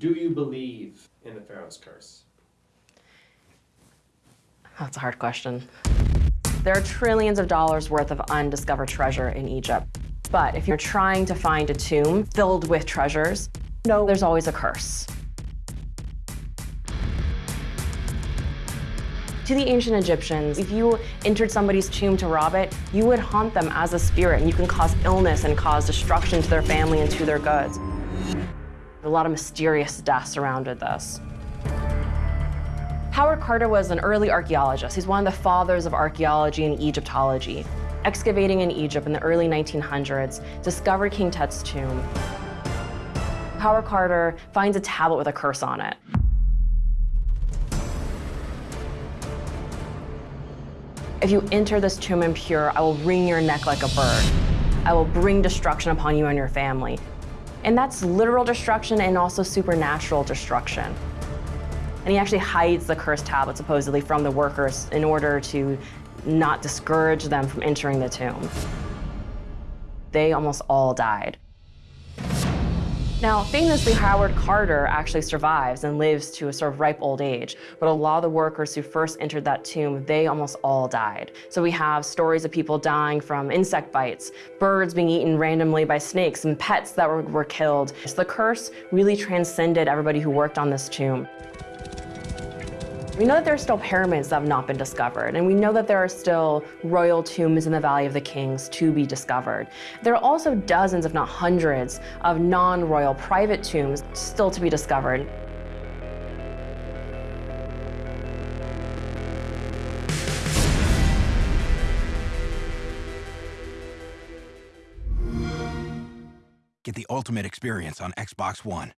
Do you believe in the Pharaoh's curse? That's a hard question. There are trillions of dollars worth of undiscovered treasure in Egypt. But if you're trying to find a tomb filled with treasures, no, there's always a curse. To the ancient Egyptians, if you entered somebody's tomb to rob it, you would haunt them as a spirit, and you can cause illness and cause destruction to their family and to their goods. A lot of mysterious deaths surrounded this. Howard Carter was an early archaeologist. He's one of the fathers of archaeology and Egyptology. Excavating in Egypt in the early 1900s, discovered King Tut's tomb. Howard Carter finds a tablet with a curse on it. If you enter this tomb impure, I will wring your neck like a bird. I will bring destruction upon you and your family. And that's literal destruction and also supernatural destruction. And he actually hides the cursed tablet supposedly from the workers in order to not discourage them from entering the tomb. They almost all died. Now, famously, Howard Carter actually survives and lives to a sort of ripe old age. But a lot of the workers who first entered that tomb, they almost all died. So we have stories of people dying from insect bites, birds being eaten randomly by snakes, and pets that were, were killed. So the curse really transcended everybody who worked on this tomb. We know that there are still pyramids that have not been discovered, and we know that there are still royal tombs in the Valley of the Kings to be discovered. There are also dozens, if not hundreds, of non-royal private tombs still to be discovered. Get the ultimate experience on Xbox One.